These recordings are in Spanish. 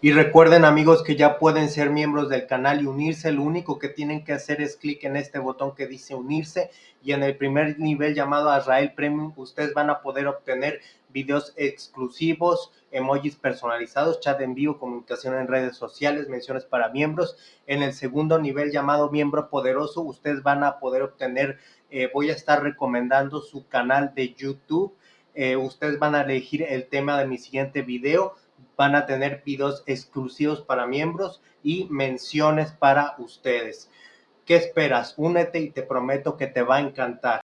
Y recuerden amigos que ya pueden ser miembros del canal y unirse. Lo único que tienen que hacer es clic en este botón que dice unirse y en el primer nivel llamado Azrael Premium ustedes van a poder obtener videos exclusivos, emojis personalizados, chat en vivo, comunicación en redes sociales, menciones para miembros. En el segundo nivel llamado miembro poderoso ustedes van a poder obtener, eh, voy a estar recomendando su canal de YouTube. Eh, ustedes van a elegir el tema de mi siguiente video van a tener videos exclusivos para miembros y menciones para ustedes. ¿Qué esperas? Únete y te prometo que te va a encantar.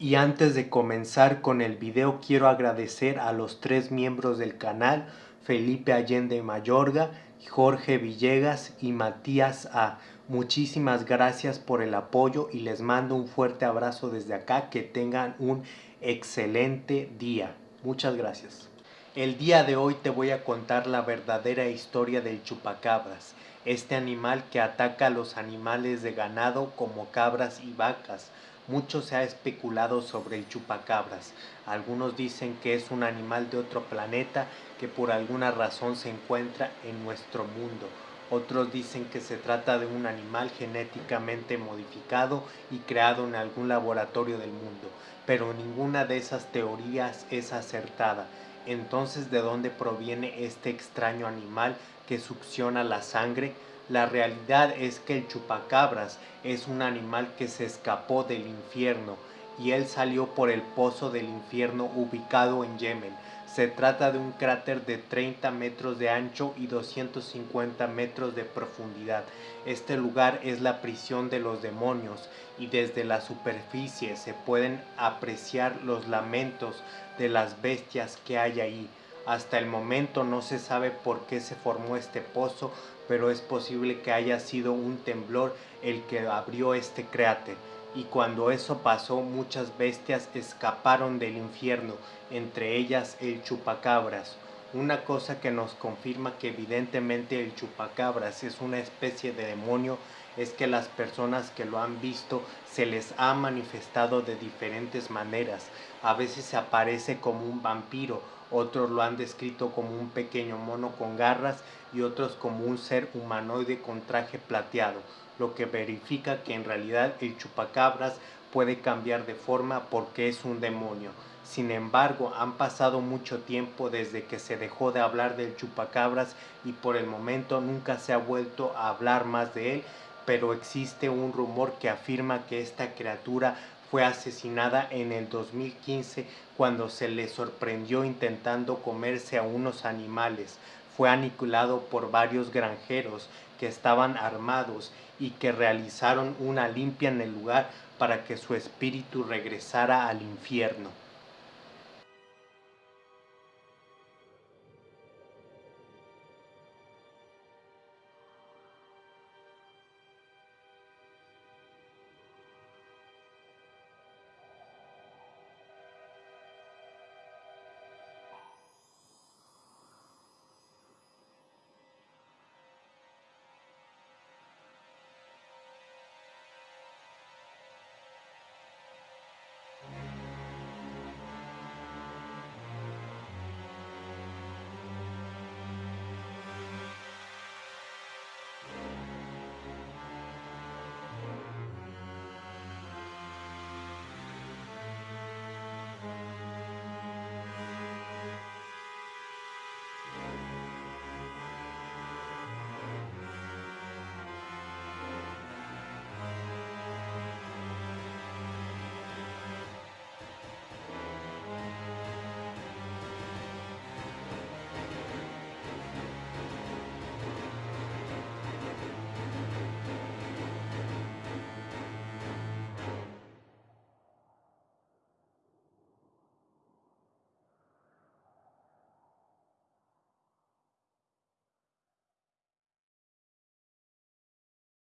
Y antes de comenzar con el video quiero agradecer a los tres miembros del canal, Felipe Allende Mayorga, Jorge Villegas y Matías A. Muchísimas gracias por el apoyo y les mando un fuerte abrazo desde acá. Que tengan un excelente día. Muchas gracias. El día de hoy te voy a contar la verdadera historia del chupacabras, este animal que ataca a los animales de ganado como cabras y vacas. Mucho se ha especulado sobre el chupacabras. Algunos dicen que es un animal de otro planeta que por alguna razón se encuentra en nuestro mundo. Otros dicen que se trata de un animal genéticamente modificado y creado en algún laboratorio del mundo, pero ninguna de esas teorías es acertada entonces, ¿de dónde proviene este extraño animal que succiona la sangre? La realidad es que el chupacabras es un animal que se escapó del infierno y él salió por el pozo del infierno ubicado en Yemen. Se trata de un cráter de 30 metros de ancho y 250 metros de profundidad. Este lugar es la prisión de los demonios y desde la superficie se pueden apreciar los lamentos de las bestias que hay ahí. Hasta el momento no se sabe por qué se formó este pozo, pero es posible que haya sido un temblor el que abrió este cráter. Y cuando eso pasó, muchas bestias escaparon del infierno, entre ellas el chupacabras. Una cosa que nos confirma que evidentemente el chupacabras es una especie de demonio es que las personas que lo han visto se les ha manifestado de diferentes maneras. A veces se aparece como un vampiro, otros lo han descrito como un pequeño mono con garras y otros como un ser humanoide con traje plateado, lo que verifica que en realidad el chupacabras puede cambiar de forma porque es un demonio. Sin embargo, han pasado mucho tiempo desde que se dejó de hablar del chupacabras y por el momento nunca se ha vuelto a hablar más de él, pero existe un rumor que afirma que esta criatura fue asesinada en el 2015 cuando se le sorprendió intentando comerse a unos animales. Fue aniquilado por varios granjeros que estaban armados y que realizaron una limpia en el lugar para que su espíritu regresara al infierno.